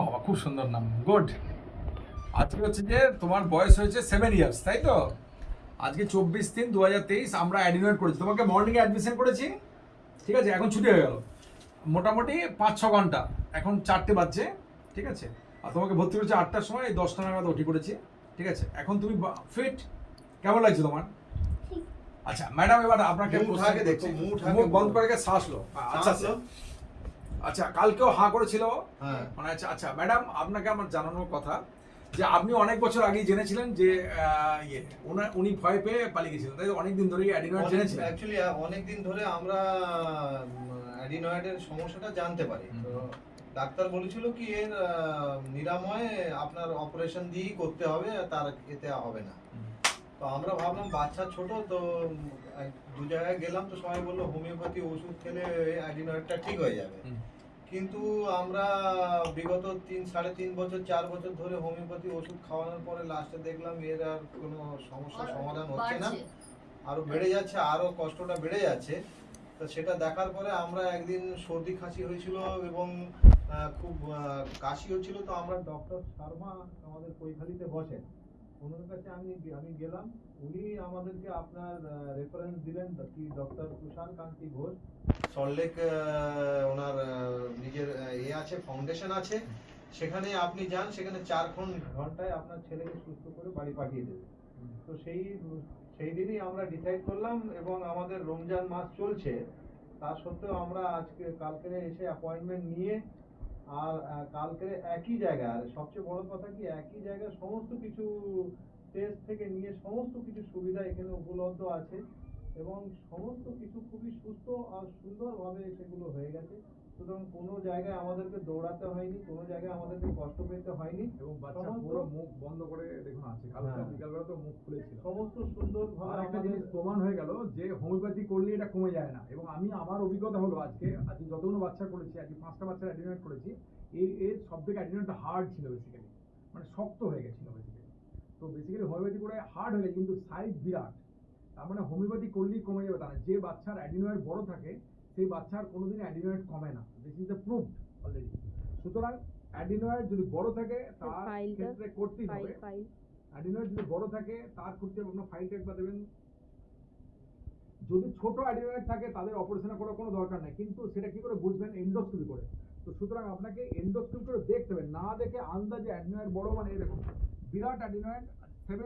বাবা খুব সুন্দর নাম। গুড আজকে হচ্ছে যে তোমার বয়স হয়েছে সেভেন ইয়ার্স তাই তো? আজকে চব্বিশ তিন দু হাজার তেইশ আমরা অ্যাডমিট করেছি। তোমাকে মর্নিংয়ে অ্যাডমিশন করেছি ঠিক আছে? এখন ছুটি হয়ে গেল। মোটামুটি পাঁচ ছ ঘণ্টা। এখন চারটে বাজছে ঠিক আছে? আর তোমাকে ভর্তি করেছি আটটার সময় এই দশটা নাগাদ ওটি করেছি ঠিক আছে? এখন তুমি ফিট কেমন লাগছে তোমার? আচ্ছা ম্যাডাম এবার আপনাকে মুখ প্রশ্ন ঢাকে দেখো, করছি। মুখ ঢাকে মুখ বন্ধ করে শ্বাস লো। আচ্ছা। লো। আচ্ছা কালকেও হাঁ করেছিল হ্যাঁ। মানে আচ্ছা আচ্ছা ম্যাডাম আপনাকে আমার জানানোর কথা যে আপনি অনেক বছর আগেই জেনেছিলেন যে ইয়ে উনি ভয় পেয়ে পালিয়ে গেছিলেন। তাই অনেক দিন ধরেই অ্যাডিনয়েড জেনেছিলেন? অ্যাকচুয়ালি অনেক দিন ধরে আমরা অ্যাডিনয়েডের সমস্যাটা জানতে পারি। তো ডাক্তার বলেছিল কি এর নিরাময় আপনার অপারেশন দিয়েই করতে হবে তার এতে হবে না। তো আমরা ভাবলাম বাচ্চা ছোট তো দু জায়গায় গেলাম তো সবাই বলল হোমিওপ্যাথি ওষুধ খেলে অ্যাডিনয়েডটা ঠিক হয়ে যাবে। কিন্তু আমরা বিগত তিন সাড়ে তিন বছর চার বছর ধরে হোমিওপ্যাথি ওষুধ খাওয়ানোর পরে লাস্টে দেখলাম এর আর কোনো সমস্যার সমাধান হচ্ছে না। আরও বেড়ে যাচ্ছে আরও কষ্টটা বেড়ে যাচ্ছে। তো সেটা দেখার পরে আমরা একদিন সর্দি খাসি হয়েছিল এবং খুব কাশি হচ্ছিল তো আমরা ডক্টর শর্মা আমাদের কৈখালিতে বসেন। ওনার কাছে আমি আমি গেলাম। উনি আমাদেরকে আপনার রেফারেন্স দিলেন কি ডক্টর তুষার কান্তি ঘোষ? সল্টলেক ওনার নিজের আহ, ইয়ে আছে ফাউন্ডেশন আছে। সেখানে আপনি যান সেখানে চার ঘন- ঘন্টায় আপনার ছেলেকে সুস্থ করে বাড়ি পাঠিয়ে দেবে। তো সেই সেই দিনই আমরা ডিসাইড করলাম এবং আমাদের রমজান মাস চলছে। তা সত্ত্বেও আমরা আজকে কালকে এসে অ্যাপয়েন্টমেন্ট নিয়ে আর কালকে একই জায়গায়, আর সবচেয়ে বড় কথা কি, একই জায়গায় সমস্ত কিছু টেস্ট থেকে নিয়ে সমস্ত কিছু সুবিধা এখানে উপলব্ধ আছে এবং সমস্ত কিছু খুবই সুস্থ আর সুন্দরভাবে সেগুলো হয়ে গেছে। সুতরাং কোনো জায়গায় আমাদেরকে দৌড়াতে হয়নি কোনো জায়গায় আমাদেরকে কষ্ট পেতে হয়নি। এবং বাচ্চা পুরো মুখ বন্ধ করে দেখুন আছে কালকে হ্যাঁ। বিকালবেলা তো মুখ খুলেছিল। সমস্ত সুন্দরভাবে আর একটা জিনিস প্রমাণ হয়ে গেল যে হোমিওপ্যাথি করলে এটা কমে যায় না। এবং আমি আমার অভিজ্ঞতা হলো আজকে আজকে যতগুলো বাচ্চা করেছি আজকে পাঁচটা বাচ্চার অ্যাডিনেট করেছি এই এর সব থেকে অ্যাডিনেটটা হার্ড ছিল বেসিক্যালি মানে শক্ত হয়ে গেছিল বেসিক্যালি তো বেসিক্যালি হোমিওপ্যাথি করে হার্ড হয়ে গেছে কিন্তু সাইজ বিরাট। তার মানে হোমিওপ্যাথি করলেই কমে যাবে তা না। যে বাচ্চার অ্যাডিনয়েড বড় থাকে সেই বাচ্চার কোনোদিন অ্যাডিনয়েড কমে না। This is the proof already সুতরাং অ্যাডিনয়েড যদি বড় থাকে তার ক্ষেত্রে করতেই হবে। ফাইল অ্যাডিনয়েড যদি বড় থাকে তার ক্ষেত্রে আপনার ফাইলটা একবার দেবেন। যদি ছোট অ্যাডিনয়েড থাকে তাদের অপারেশন করার কোনো দরকার নেই। কিন্তু সেটা কি করে বুঝবেন? এন্ডোস্কোপি করে। তো সুতরাং আপনাকে এন্ডোস্কোপি করে দেখতে হবে। না দেখে আন্দাজে অ্যাডিনয়েড বড় মানে এরকম। বিরাট অ্যাডিনয়েড